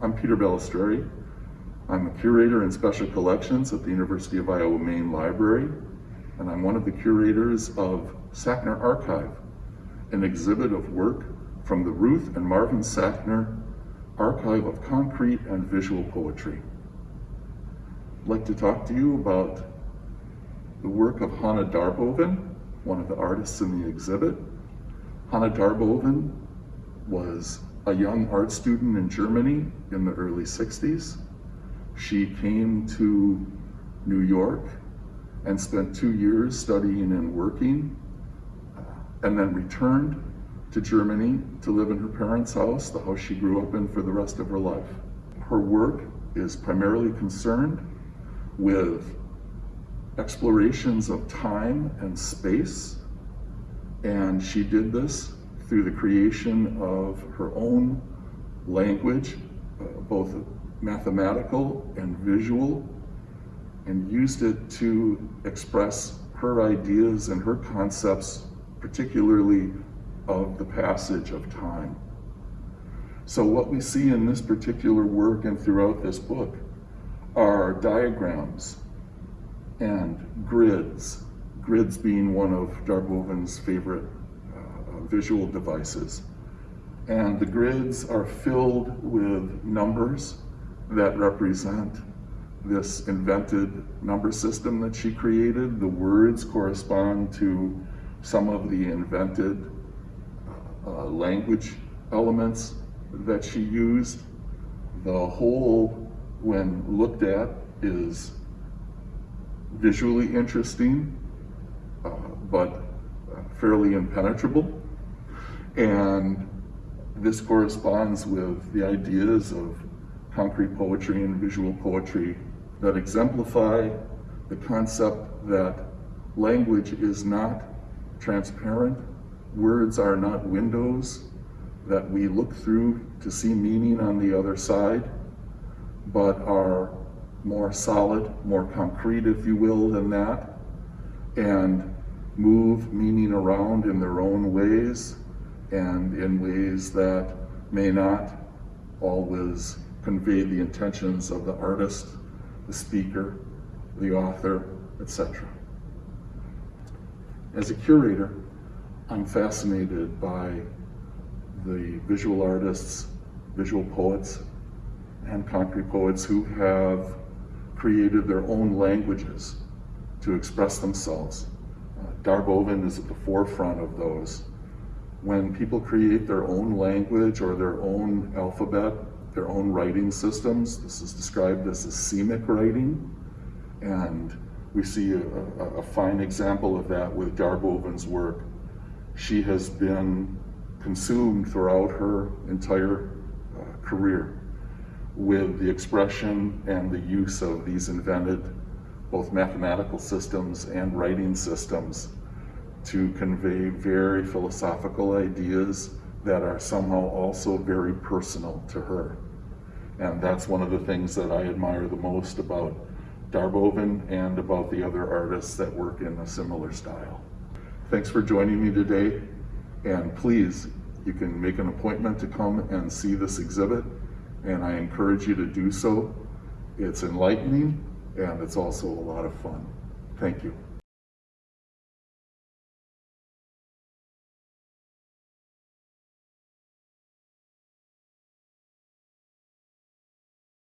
I'm Peter Balistreri. I'm a curator in special collections at the University of Iowa Main Library, and I'm one of the curators of Sackner Archive, an exhibit of work from the Ruth and Marvin Sackner Archive of Concrete and Visual Poetry. I'd like to talk to you about the work of Hanne Darboven, one of the artists in the exhibit. Hanne Darboven was a young art student in Germany in the early 60s. She came to New York and spent two years studying and working, uh, and then returned to Germany to live in her parents' house, the house she grew up in for the rest of her life. Her work is primarily concerned with explorations of time and space, and she did this through the creation of her own language, uh, both mathematical and visual, and used it to express her ideas and her concepts, particularly of the passage of time. So what we see in this particular work and throughout this book are diagrams and grids, grids being one of Darboven's favorite visual devices. And the grids are filled with numbers that represent this invented number system that she created. The words correspond to some of the invented uh, language elements that she used. The whole, when looked at, is visually interesting, uh, but uh, fairly impenetrable. And this corresponds with the ideas of concrete poetry and visual poetry that exemplify the concept that language is not transparent, words are not windows that we look through to see meaning on the other side, but are more solid, more concrete, if you will, than that, and move meaning around in their own ways and in ways that may not always convey the intentions of the artist, the speaker, the author, etc. As a curator, I'm fascinated by the visual artists, visual poets, and concrete poets who have created their own languages to express themselves. Uh, Darboven is at the forefront of those. When people create their own language or their own alphabet, their own writing systems, this is described as asemic writing, and we see a, a, a fine example of that with Darboven's work. She has been consumed throughout her entire uh, career with the expression and the use of these invented both mathematical systems and writing systems to convey very philosophical ideas that are somehow also very personal to her. And that's one of the things that I admire the most about Darboven and about the other artists that work in a similar style. Thanks for joining me today. And please, you can make an appointment to come and see this exhibit and I encourage you to do so. It's enlightening and it's also a lot of fun. Thank you.